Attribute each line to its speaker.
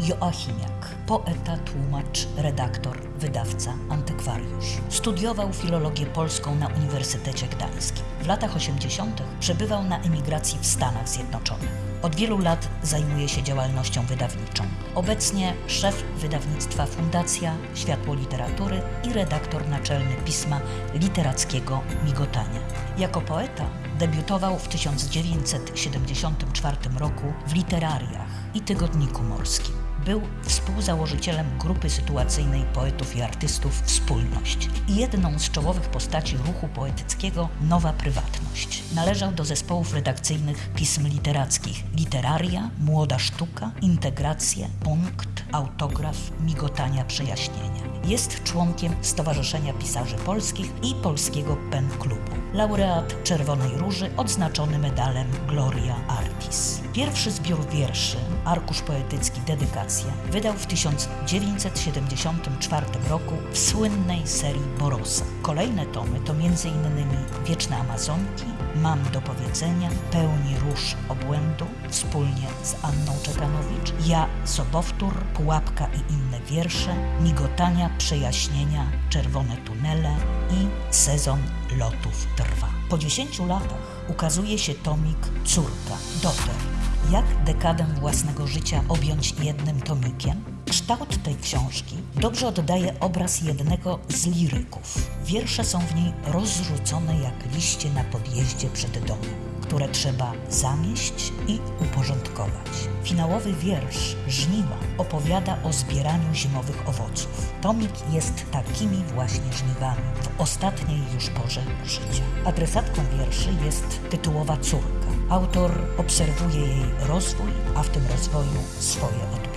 Speaker 1: Joachimiak, poeta, tłumacz, redaktor, wydawca, antykwariusz. Studiował filologię polską na Uniwersytecie Gdańskim. W latach 80. przebywał na emigracji w Stanach Zjednoczonych. Od wielu lat zajmuje się działalnością wydawniczą. Obecnie szef wydawnictwa Fundacja Światło Literatury i redaktor naczelny pisma literackiego Migotania. Jako poeta debiutował w 1974 roku w Literariach i Tygodniku Morskim. Był współzałożycielem grupy sytuacyjnej poetów i artystów Wspólność i jedną z czołowych postaci ruchu poetyckiego Nowa Prywatność. Należał do zespołów redakcyjnych pism literackich Literaria, Młoda Sztuka, Integracje, Punkt, Autograf, Migotania Przejaśnienia. Jest członkiem Stowarzyszenia Pisarzy Polskich i Polskiego Pen Klubu. Laureat Czerwonej Róży odznaczony medalem Gloria Artis. Pierwszy zbiór wierszy, arkusz poetycki Dedykacja, wydał w 1974 roku w słynnej serii Borosa. Kolejne tomy to m.in. Wieczne Amazonki, Mam do powiedzenia, Pełni róż obłędu, wspólnie z Anną Czekanowicz, Ja Sobowtór, Pułapka i inne wiersze, Migotania, Przejaśnienia, Czerwone tunele i Sezon lotów trwa. Po 10 latach ukazuje się tomik Córka, Doter. Jak dekadę własnego życia objąć jednym tomikiem? Kształt tej książki dobrze oddaje obraz jednego z liryków. Wiersze są w niej rozrzucone jak liście na podjeździe przed domem, które trzeba zamieść i uporządkować. Finałowy wiersz Żniwa opowiada o zbieraniu zimowych owoców. Tomik jest takimi właśnie żniwami w ostatniej już porze życia. Adresatką wierszy jest tytułowa córka. Autor obserwuje jej rozwój, a w tym rozwoju swoje odbicie.